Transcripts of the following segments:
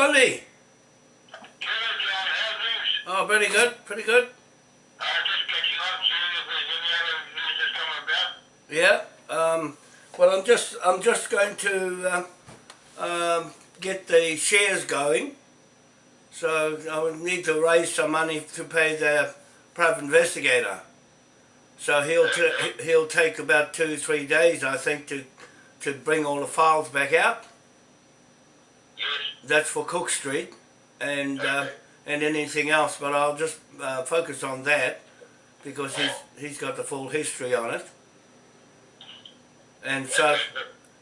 Bundy. Hello, John. How's things? Oh, pretty good, pretty good. Uh, just catching up, seeing if there's any other news that's come about. Yeah. Um, well, I'm just I'm just going to uh, um, get the shares going. So I would need to raise some money to pay the private investigator. So he'll t- he'll take about two three days, I think, to to bring all the files back out. That's for Cook Street, and uh, and anything else. But I'll just uh, focus on that because he's he's got the full history on it. And so,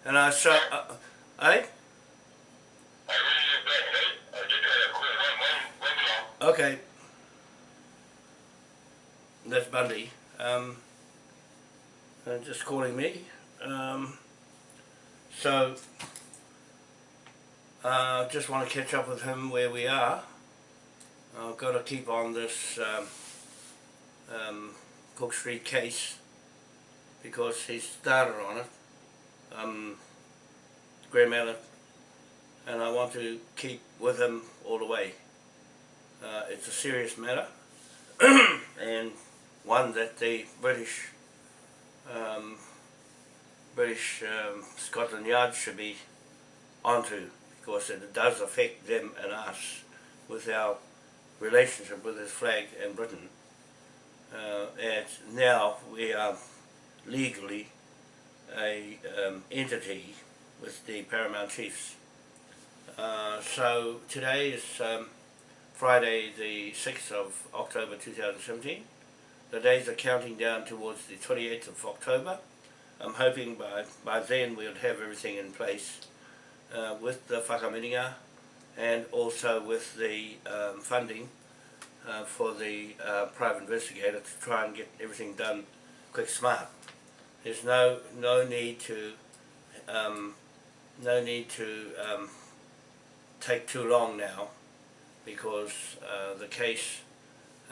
and I so, uh, eh? Okay. That's Bundy. Um, uh, just calling me. Um, so, uh, just want to catch up with him where we are. I've got to keep on this um, um, Cook Street case because he started on it. Um, Graham Allen, and I want to keep with him all the way. Uh, it's a serious matter and one that the British um, British um, Scotland Yard should be onto because it does affect them and us with our relationship with this flag and Britain. Uh, and now we are legally a um, entity with the Paramount Chiefs. Uh, so today is um, Friday the 6th of October 2017. The days are counting down towards the 28th of October. I'm hoping by, by then we'll have everything in place uh, with the whakamiringa and also with the um, funding uh, for the uh, private investigator to try and get everything done quick smart. There's no no need to um, no need to um, take too long now because uh, the case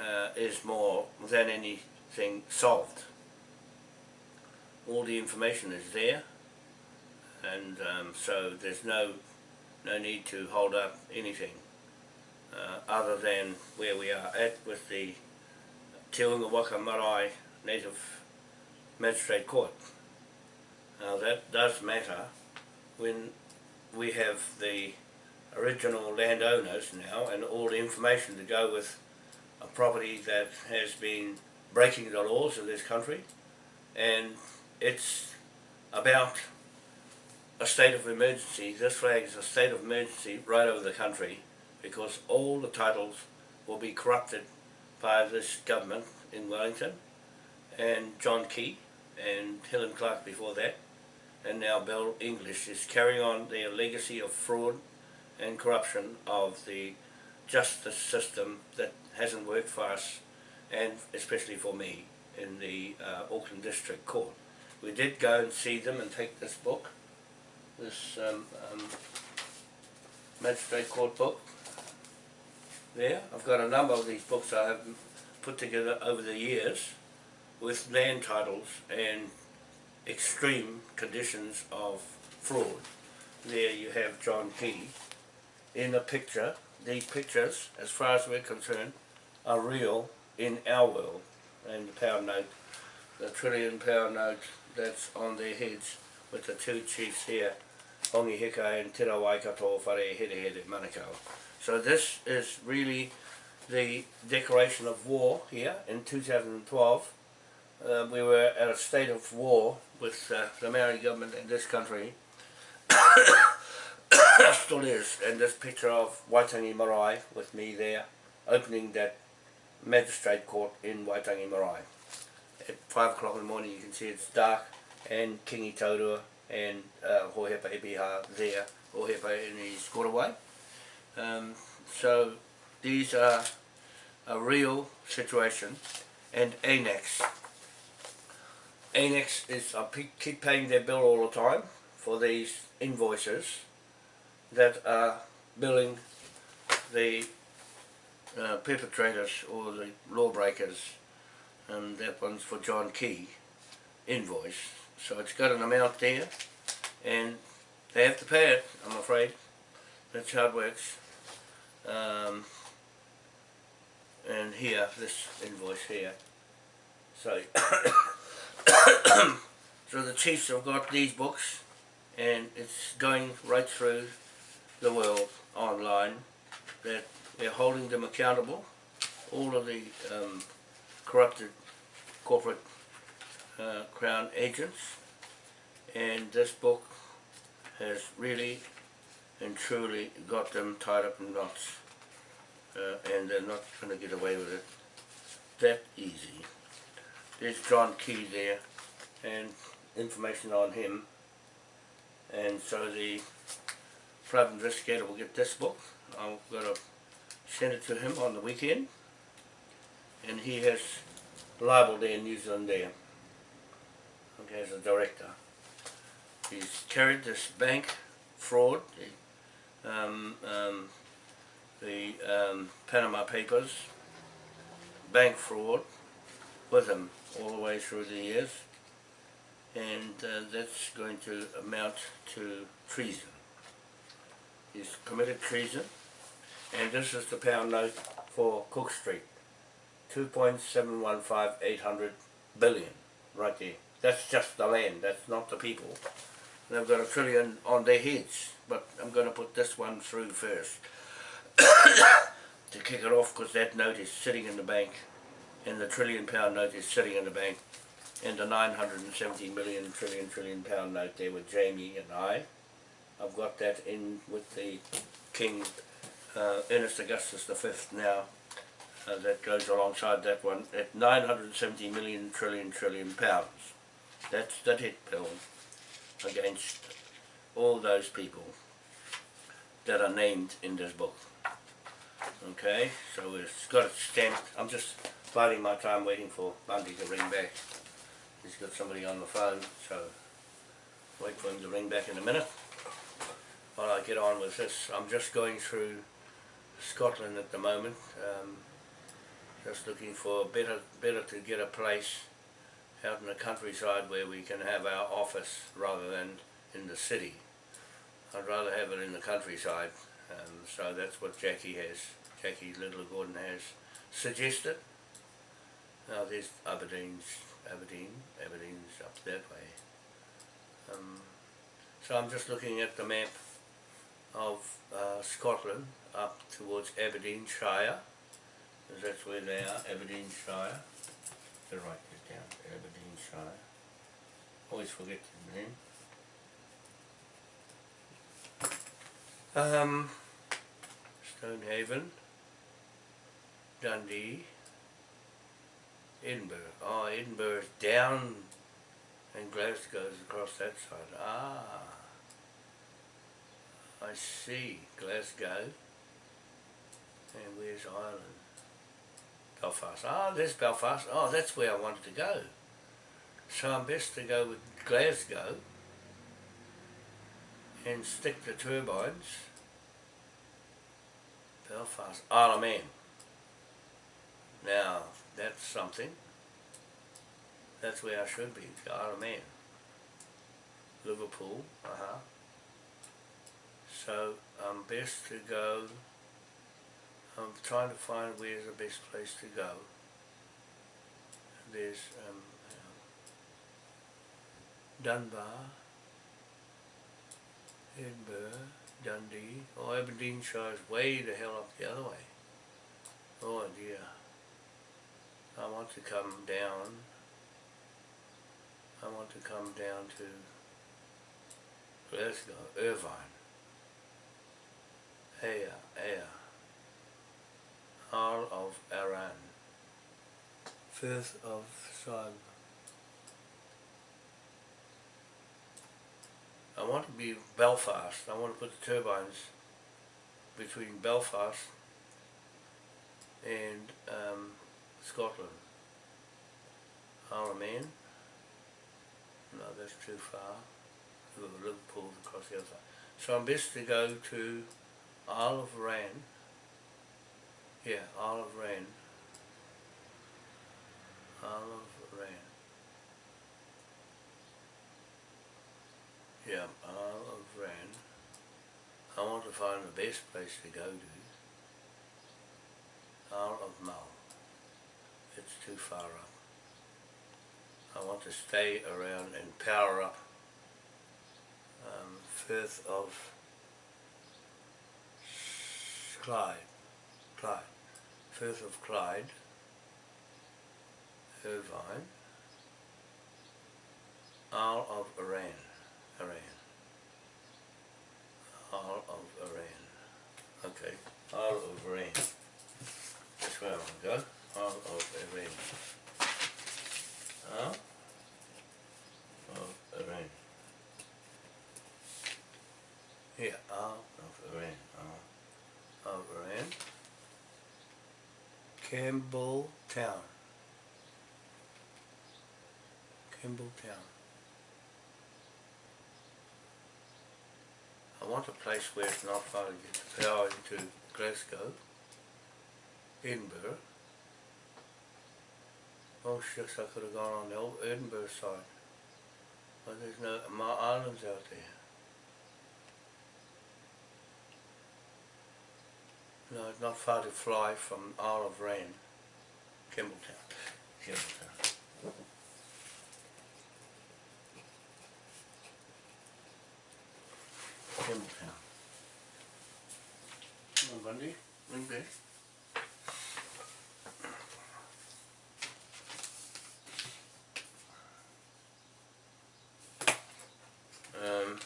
uh, is more than anything solved. All the information is there and um, so there's no no need to hold up anything uh, other than where we are at with the Te Unga Waka Marae Native Magistrate Court. Now that does matter when we have the original landowners now and all the information to go with a property that has been breaking the laws of this country and it's about a state of emergency. This flag is a state of emergency right over the country because all the titles will be corrupted by this government in Wellington and John Key and Helen Clark before that and now Bill English is carrying on their legacy of fraud and corruption of the justice system that hasn't worked for us and especially for me in the uh, Auckland District Court. We did go and see them and take this book, this um, um, Magistrate Court book there. I've got a number of these books I have put together over the years with land titles and extreme conditions of fraud. There you have John Key in a picture. These pictures, as far as we're concerned, are real in our world. And the pound note, the trillion pound note that's on their heads with the two chiefs here, Hongi Hika and Te Rawaikato Whare Here Here Manukau. So this is really the declaration of war here in 2012. Uh, we were at a state of war with uh, the Maori government in this country. Still is, and this picture of Waitangi Marae with me there, opening that magistrate court in Waitangi Marae. At 5 o'clock in the morning you can see it's dark and Kingi Taurua and uh, Hohepa Epiha there, Hohepa in his quarterway. Um, so these are a real situation and ANEX. ANEX is, I keep paying their bill all the time for these invoices that are billing the uh, perpetrators or the lawbreakers and that one's for John Key invoice. So it's got an amount there and they have to pay it, I'm afraid. That's how it works. Um, and here, this invoice here. So, so the chiefs have got these books and it's going right through the world online that we're holding them accountable. All of the um, corrupted corporate uh, crown agents and this book has really and truly got them tied up in knots uh, and they're not going to get away with it that easy. There's John Key there and information on him and so the private investigator will get this book. I'm going to send it to him on the weekend and he has libel there in New Zealand there okay, as a director. He's carried this bank fraud, the, um, um, the um, Panama Papers, bank fraud with him all the way through the years and uh, that's going to amount to treason. He's committed treason and this is the pound note for Cook Street. 2.715800 billion right there. That's just the land, that's not the people. They've got a trillion on their heads, but I'm going to put this one through first to kick it off because that note is sitting in the bank and the trillion pound note is sitting in the bank and the 970 million trillion trillion pound note there with Jamie and I. I've got that in with the King uh, Ernest Augustus V now uh, that goes alongside that one at 970 million trillion trillion pounds. That's the hit bill against all those people that are named in this book. Okay, so it's got it stamped. I'm just biding my time waiting for Bundy to ring back. He's got somebody on the phone, so wait for him to ring back in a minute. While I get on with this, I'm just going through Scotland at the moment. Um, just looking for better, better to get a place out in the countryside where we can have our office rather than in the city. I'd rather have it in the countryside, um, so that's what Jackie has, Jackie Little Gordon has suggested. Now there's Aberdeen's, Aberdeen, Aberdeen's up that way. Um, so I'm just looking at the map of uh, Scotland up towards Aberdeenshire, because that's where they are, Aberdeenshire. To write this down, Aberdeenshire. Always forget the name. Um, Stonehaven, Dundee, Edinburgh. Oh, Edinburgh's down and Glasgow Glasgow's across that side. Ah, I see. Glasgow. And where's Ireland? Belfast. Ah, there's Belfast. Oh, that's where I wanted to go. So I'm best to go with Glasgow and stick the turbines. Belfast. Isle of Man. Now, that's something. That's where I should be, Isle of Man. Liverpool, uh-huh. So I'm best to go I'm trying to find where's the best place to go. There's um, Dunbar, Edinburgh, Dundee. Oh, Aberdeenshire is way the hell up the other way. Oh dear. I want to come down. I want to come down to Glasgow, Irvine. Ayr, Ayr. Isle of Arran, Firth of Simon. I want to be Belfast. I want to put the turbines between Belfast and um, Scotland. Man. No, that's too far. Liverpool across the other side. So I'm best to go to Isle of Ran yeah, Isle of Olive Rain. Yeah, Olive Rain. I want to find the best place to go to. Isle of Mull. It's too far up. I want to stay around and power up um, Firth of Clyde. Clyde. Firth of Clyde. Irvine. Isle of Iran. Iran. Isle of Iran. Okay. Isle of Iran. That's where I want to go. Isle of Iran. Isle of Iran. Here, Isle of Iran. Isle of Iran. Campbell Town. I want a place where it's not far to get the power into Glasgow, Edinburgh. Oh shucks, I could have gone on the old Edinburgh side. But there's no, my islands out there. No, it's not far to fly from Isle of Rain. Campbeltown. Campbeltown. Come on, Bundy, ring back. Um,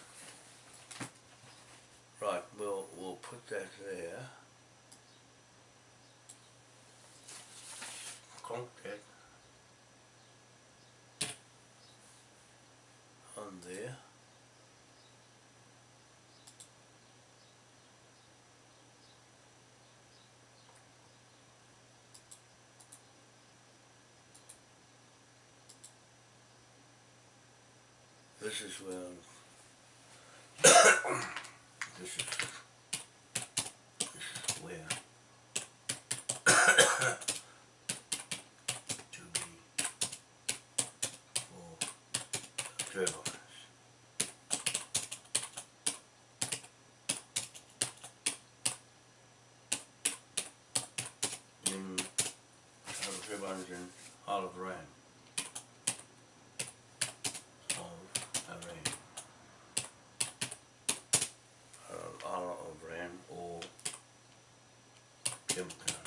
right, we'll we'll put that there. Contact on there. This is where this is this is where to be for turbines. In uh, turbines in Isle of Rain. Of Iran. Uh, Isle of Rain or Campbeltown.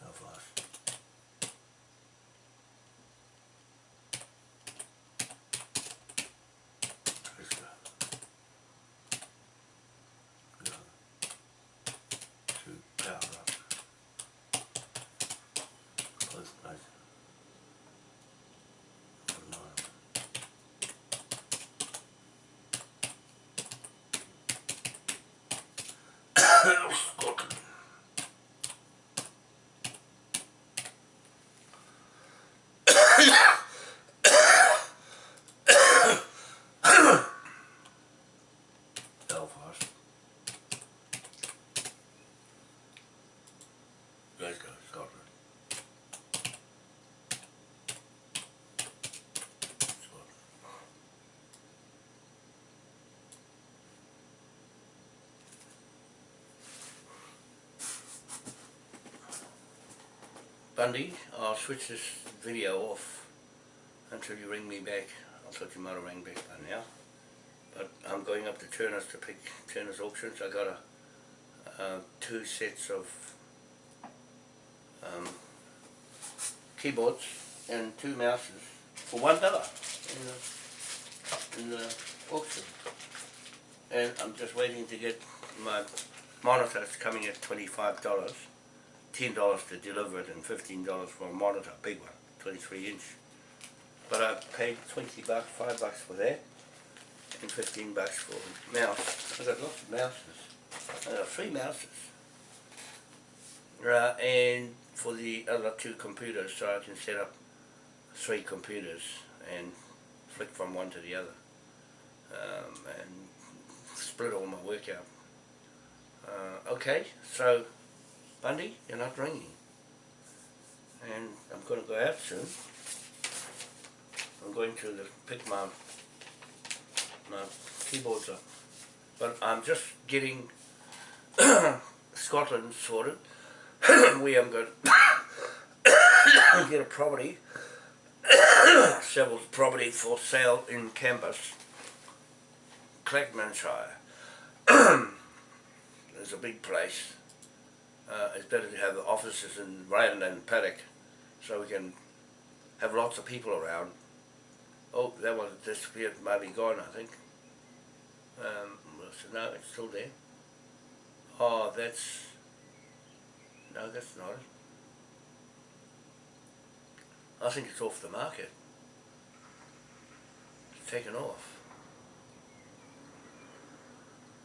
Belfast. Glasgow. Go to power up. Close nice. One mile. Scotland. Belfast. Glasgow, Scotland. Scotland. Bundy, I'll switch this video off until you ring me back. I thought you might have rang back by now. But I'm going up to Turner's to pick Turner's auctions. I got a uh, two sets of um, keyboards and two mouses for one dollar in the, in the auction. And I'm just waiting to get my monitor. It's coming at twenty-five dollars. Ten dollars to deliver it and fifteen dollars for a monitor, big one, twenty-three inch. But I paid twenty bucks, five bucks for that, and fifteen bucks for a mouse. I got lots of mouses. I got three mouses. Right, and for the other two computers, so I can set up three computers and flick from one to the other, um, and split all my work out. Uh, okay, so Bundy, you're not ringing. and I'm going to go out soon. I'm going to pick my my keyboards up, but I'm just getting Scotland sorted. we are going to get a property, several property for sale in campus, Clackmanshire. There's a big place. Uh, it's better to have offices in Ryan and Paddock so we can have lots of people around. Oh, that one disappeared, maybe gone, I think. Um, so no, it's still there. Oh, that's... No, that's not it. I think it's off the market. It's taken off.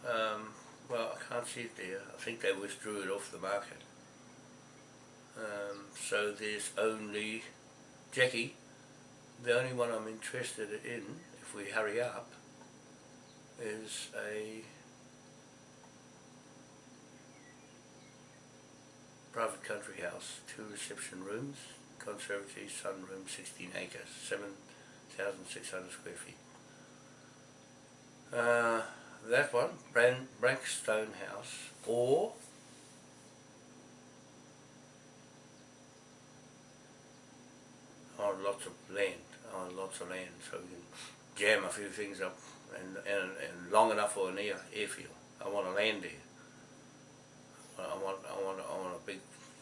Um, well, I can't see it there. I think they withdrew it off the market. Um, so there's only Jackie. The only one I'm interested in, if we hurry up, is a private country house, two reception rooms, conservatory, sunroom, 16 acres, 7,600 square feet. Uh, that one, Brand, Brankstone House, or on lots of land, on lots of land, so we can jam a few things up and, and, and long enough for an air, airfield. I want to land there. I want, I want, I want a big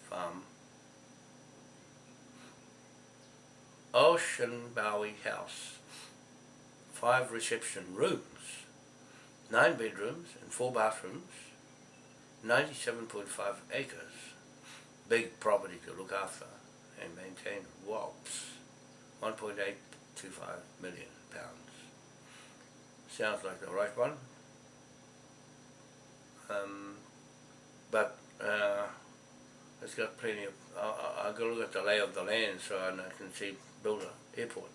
farm. Ocean Bowie House. Five reception rooms, nine bedrooms and four bathrooms, 97.5 acres. Big property to look after and maintain. WOPs, 1.825 million pounds. Sounds like the right one. Um, but uh, it's got plenty of, I, I, I to look at the lay of the land so I can see build an airport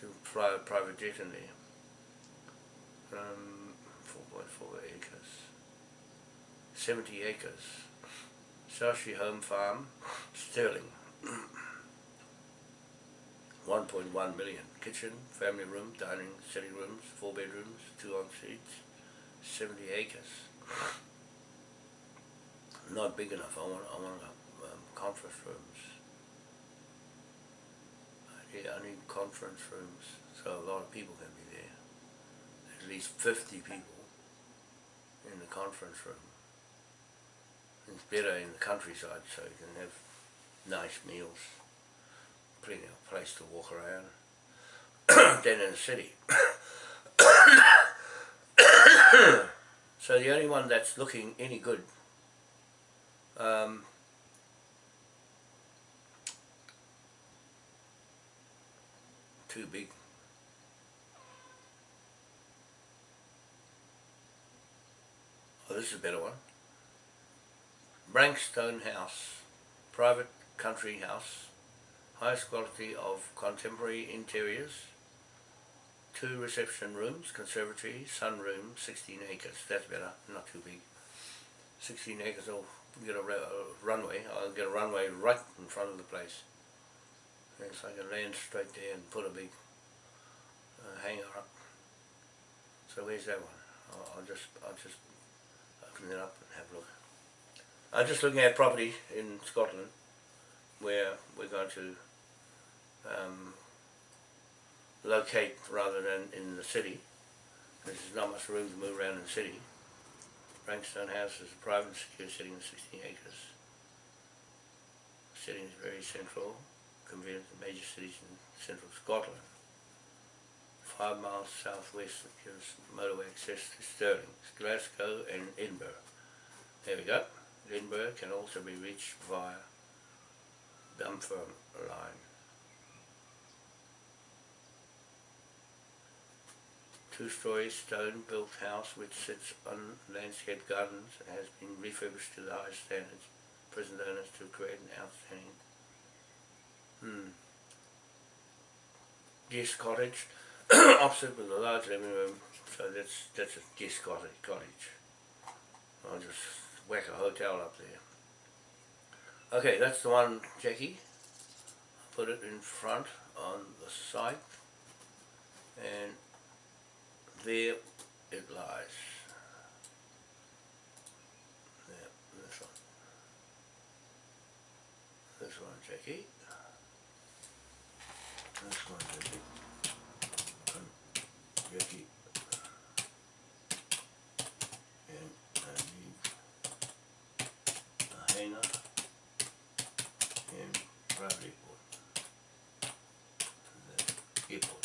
to fly a private jet in there. Um, 4.4 acres. 70 acres. Sashi Home Farm, Stirling. 1.1 million. Kitchen, family room, dining, sitting rooms, four bedrooms, two en suites, 70 acres. Not big enough. I want, I want um, conference rooms. I need, I need conference rooms so a lot of people can be there. At least 50 people in the conference room. It's better in the countryside so you can have nice meals, plenty of place to walk around than in the city. so the only one that's looking any good um, too big. This is a better one. Brankstone House, private country house, highest quality of contemporary interiors, two reception rooms, conservatory, sunroom, 16 acres, that's better, not too big. 16 acres, I'll get a, a runway, I'll get a runway right in front of the place. And so I can land straight there and put a big uh, hangar up. So where's that one? I'll, I'll just, I'll just up and have a look. I'm just looking at property in Scotland where we're going to um, locate rather than in the city. There's not much room to move around in the city. Brankstone House is a private secure sitting of 16 acres. Sitting is very central, convenient to major cities in central Scotland. Five miles southwest gives motorway access to Stirling, Glasgow and Edinburgh. There we go. Edinburgh can also be reached via Dunfermline line. Two-story stone-built house which sits on landscaped gardens has been refurbished to the highest standards. Present owners to create an outstanding hmm. guest cottage opposite with a large living room. So that's that's a guest cottage. Cottage. I'll just whack a hotel up there. Okay, that's the one, Jackie. put it in front on the site and there it lies. There, this one. This one, Jackie. This one, Jackie. And Jackie. And I need Hena and Bradley Port. And then airport.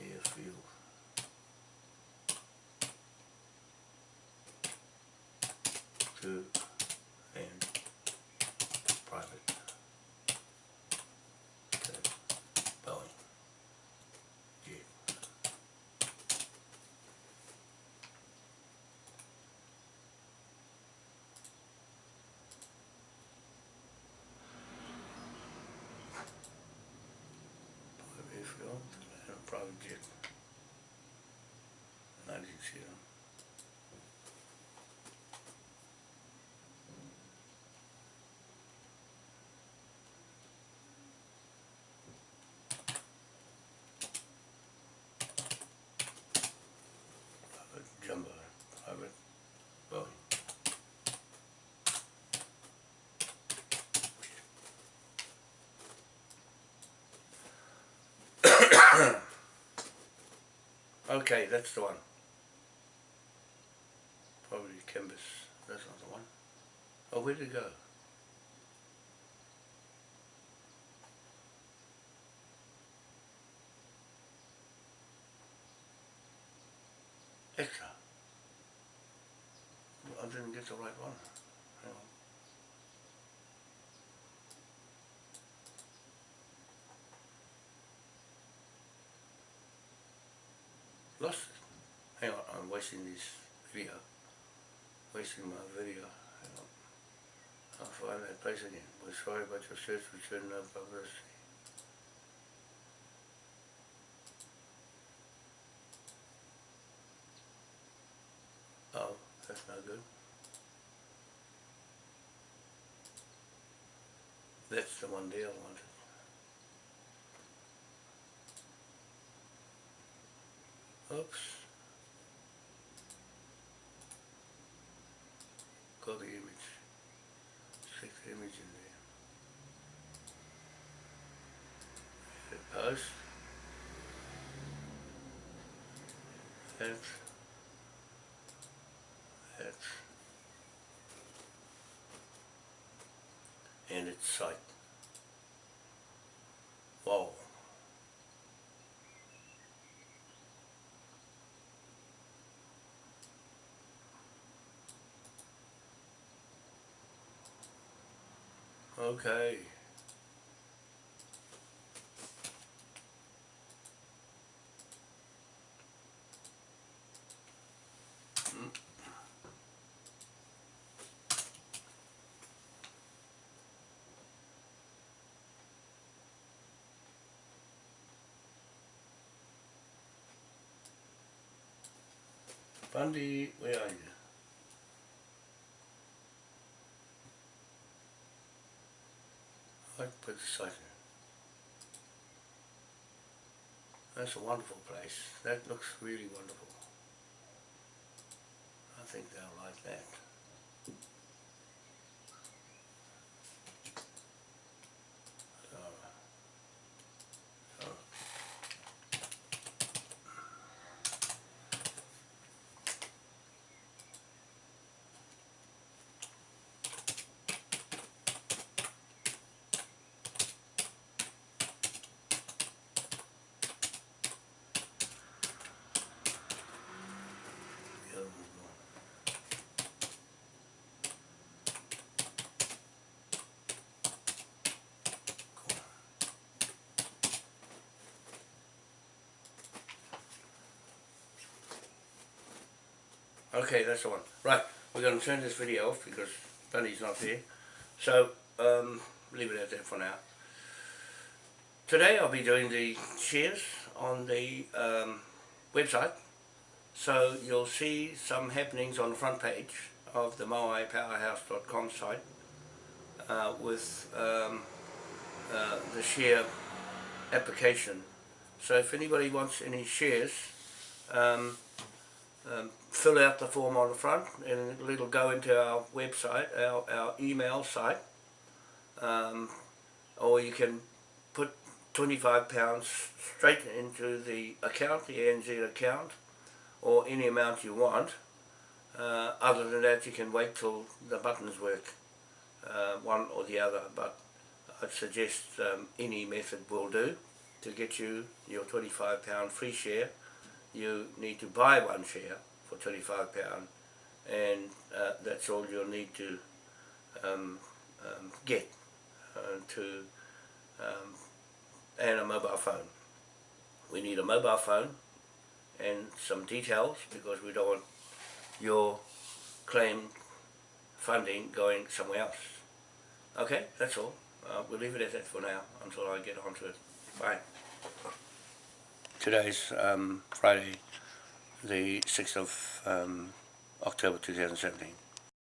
Airfield. Two and private. Okay. Boeing. Jet. Private airfield and a private jet. Them. Private jumbo. Okay, that's the one. Probably Canvas, that's not the one. Oh, where did it go? Extra. I didn't get the right one. Hang on. Lost it. Hang on, I'm wasting this video. Wasting my video. Hang on. I'll find that place again. We're sorry about your search return no publicity. Oh, that's not good. That's the one there I wanted. Oops. Got the image. Stick the image in post. That. That. And it's site. Wow. Okay. Bundy, where are you? I put site. That's a wonderful place. That looks really wonderful. I think they'll like that. Okay, that's the one. Right, we're going to turn this video off because Bunny's not here. So, um, leave it at that for now. Today I'll be doing the shares on the um, website. So you'll see some happenings on the front page of the moaipowerhouse.com site uh, with um, uh, the share application. So if anybody wants any shares, um, um, fill out the form on the front and it'll go into our website, our, our email site. Um, or you can put £25 straight into the account, the ANZ account, or any amount you want. Uh, other than that, you can wait till the buttons work, uh, one or the other, but I'd suggest um, any method will do to get you your £25 free share. You need to buy one share for £25 and uh, that's all you'll need to um, um, get uh, to um, and a mobile phone. We need a mobile phone and some details because we don't want your claim funding going somewhere else. Okay, that's all. Uh, we'll leave it at that for now until I get onto it. Bye. Today's um, Friday, the 6th of um, October 2017.